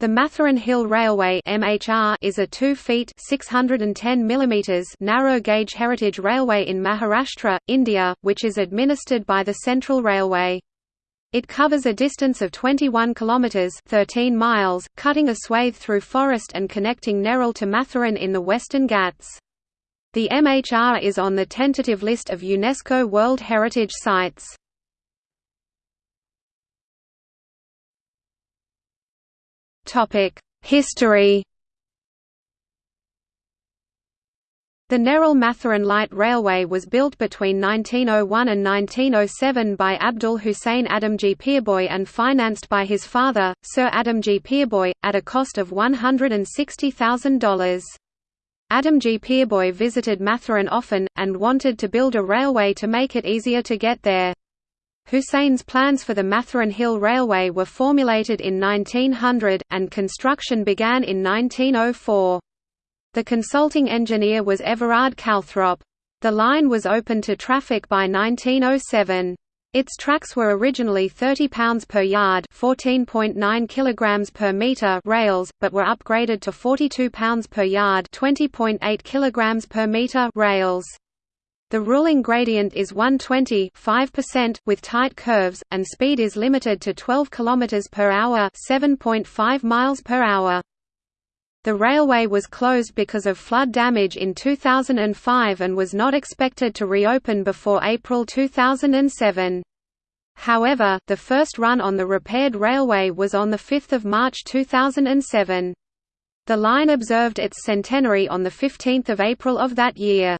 The Matheran Hill Railway (MHR) is a 2 feet (610 mm) narrow gauge heritage railway in Maharashtra, India, which is administered by the Central Railway. It covers a distance of 21 kilometers (13 miles), cutting a swathe through forest and connecting Neral to Matheran in the Western Ghats. The MHR is on the tentative list of UNESCO World Heritage Sites. History The Neral Matheran Light Railway was built between 1901 and 1907 by Abdul Hussain Adamji Peerboy and financed by his father, Sir Adamji Peerboy, at a cost of $160,000. Adamji Peerboy visited Matheran often, and wanted to build a railway to make it easier to get there. Hussein's plans for the Matheran Hill Railway were formulated in 1900, and construction began in 1904. The consulting engineer was Everard Calthrop. The line was open to traffic by 1907. Its tracks were originally 30 pounds per yard, 14.9 kilograms per meter rails, but were upgraded to 42 pounds per yard, 20.8 kilograms per meter rails. The ruling gradient is 120 5% with tight curves, and speed is limited to 12 km per hour 7.5 miles per hour. The railway was closed because of flood damage in 2005 and was not expected to reopen before April 2007. However, the first run on the repaired railway was on 5 March 2007. The line observed its centenary on 15 April of that year.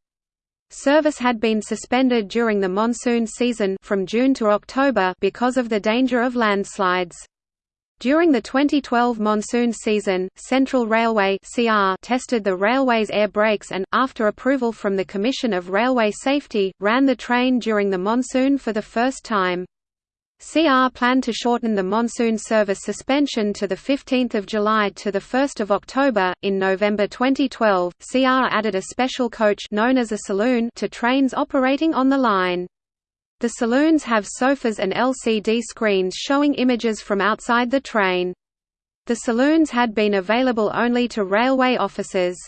Service had been suspended during the monsoon season from June to October because of the danger of landslides. During the 2012 monsoon season, Central Railway (CR) tested the railway's air brakes and, after approval from the Commission of Railway Safety, ran the train during the monsoon for the first time. CR planned to shorten the monsoon service suspension to 15 July to 1 October. In November 2012, CR added a special coach known as a saloon to trains operating on the line. The saloons have sofas and LCD screens showing images from outside the train. The saloons had been available only to railway officers.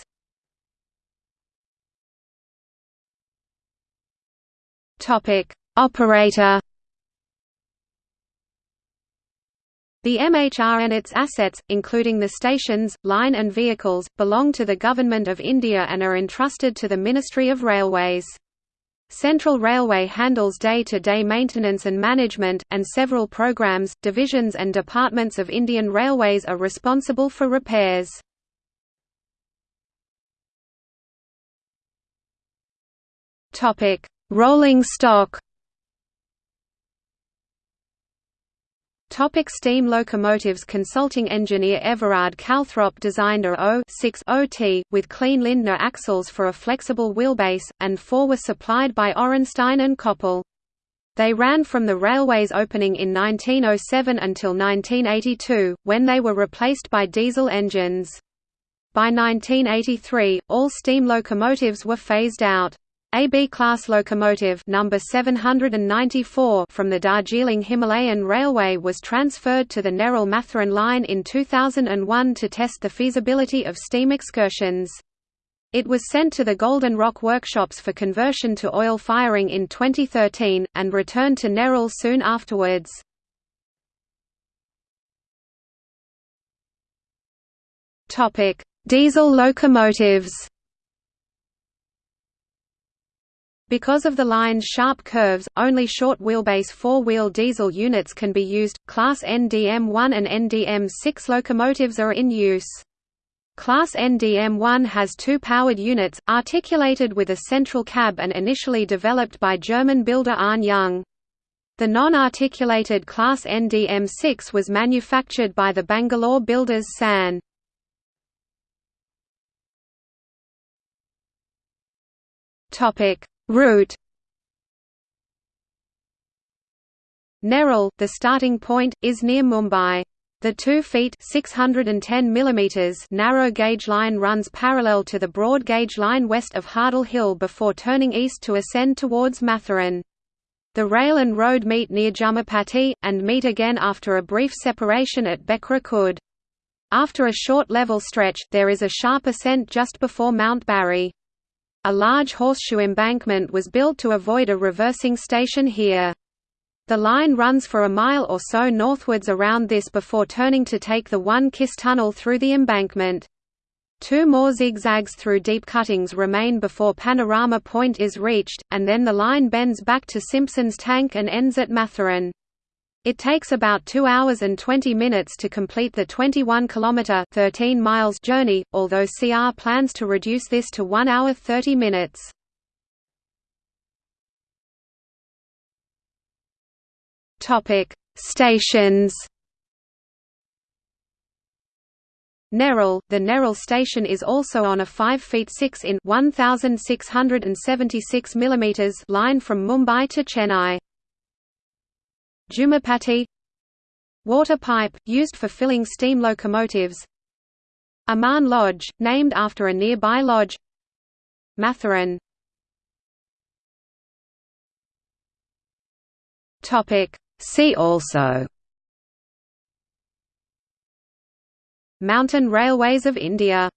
Operator The MHR and its assets, including the stations, line and vehicles, belong to the Government of India and are entrusted to the Ministry of Railways. Central Railway handles day-to-day -day maintenance and management, and several programs, divisions and departments of Indian Railways are responsible for repairs. Rolling stock Topic steam locomotives Consulting engineer Everard Calthrop designed a O-6 with Klien-Lindner axles for a flexible wheelbase, and four were supplied by Orenstein and Koppel. They ran from the railway's opening in 1907 until 1982, when they were replaced by diesel engines. By 1983, all steam locomotives were phased out. AB class locomotive number 794 from the Darjeeling Himalayan Railway was transferred to the Neral Matheran line in 2001 to test the feasibility of steam excursions. It was sent to the Golden Rock workshops for conversion to oil firing in 2013, and returned to Neral soon afterwards. Diesel locomotives Because of the line's sharp curves, only short wheelbase four-wheel diesel units can be used. Class NDM-1 and NDM-6 locomotives are in use. Class NDM-1 has two powered units, articulated with a central cab and initially developed by German builder Arn Jung. The non-articulated Class NDM-6 was manufactured by the Bangalore builders SAN. Topic: Route Neral, the starting point, is near Mumbai. The 2 feet 610 mm narrow gauge line runs parallel to the broad gauge line west of Hardal Hill before turning east to ascend towards Matheran. The rail and road meet near Jummapati, and meet again after a brief separation at Bekra Khurd. After a short level stretch, there is a sharp ascent just before Mount Barry. A large horseshoe embankment was built to avoid a reversing station here. The line runs for a mile or so northwards around this before turning to take the One Kiss Tunnel through the embankment. Two more zigzags through deep cuttings remain before Panorama Point is reached, and then the line bends back to Simpson's Tank and ends at Matheran. It takes about 2 hours and 20 minutes to complete the 21 km 13 miles journey, although CR plans to reduce this to 1 hour 30 minutes. Topic: Stations. Neral, the Neral station is also on a 5 feet 6 in 1676 mm line from Mumbai to Chennai. Jumapati. Water pipe, used for filling steam locomotives. Aman Lodge, named after a nearby lodge. Matheran See also. Mountain Railways of India